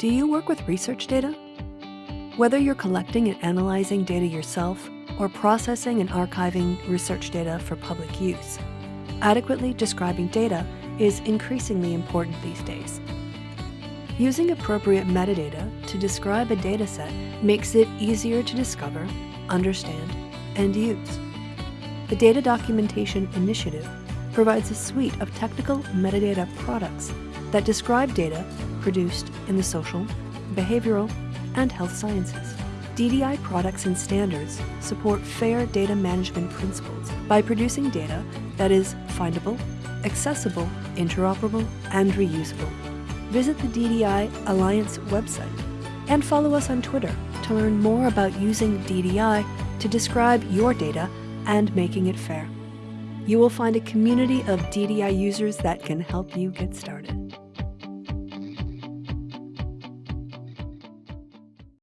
Do you work with research data? Whether you're collecting and analyzing data yourself or processing and archiving research data for public use, adequately describing data is increasingly important these days. Using appropriate metadata to describe a dataset makes it easier to discover, understand, and use. The Data Documentation Initiative provides a suite of technical metadata products that describe data produced in the social, behavioral, and health sciences. DDI products and standards support fair data management principles by producing data that is findable, accessible, interoperable, and reusable. Visit the DDI Alliance website and follow us on Twitter to learn more about using DDI to describe your data and making it fair. You will find a community of DDI users that can help you get started.